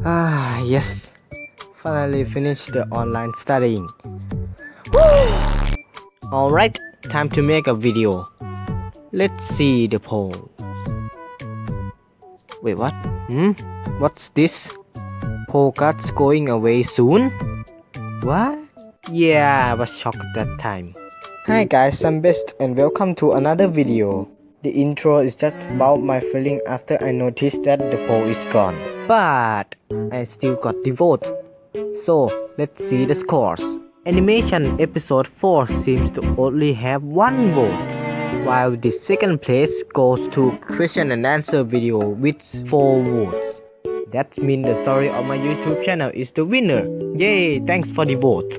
Ah, yes. Finally finished the online studying. Alright, time to make a video. Let's see the poll. Wait, what? Hmm? What's this? Poll cards going away soon? What? Yeah, I was shocked that time. Hi guys, I'm Best and welcome to another video. The intro is just about my feeling after I noticed that the poll is gone. But I still got the vote. So let's see the scores. Animation episode 4 seems to only have one vote, while the second place goes to question and answer video with 4 votes. That means the story of my YouTube channel is the winner. Yay, thanks for the vote.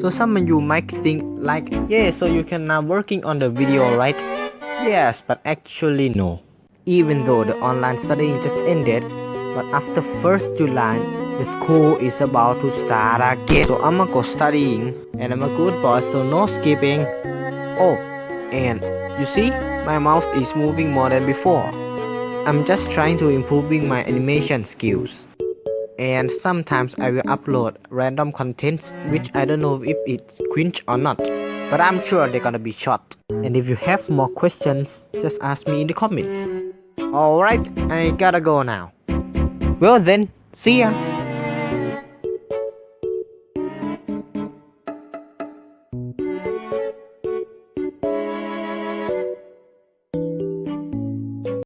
So some of you might think like, yeah, so you can now working on the video, right? Yes, but actually no. Even though the online studying just ended, but after 1st July, the school is about to start again. So I'ma go studying, and I'm a good boy, so no skipping. Oh, and you see, my mouth is moving more than before. I'm just trying to improving my animation skills. And sometimes I will upload random contents which I don't know if it's cringe or not. But I'm sure they're gonna be short. And if you have more questions, just ask me in the comments. Alright, I gotta go now. Well then, see ya!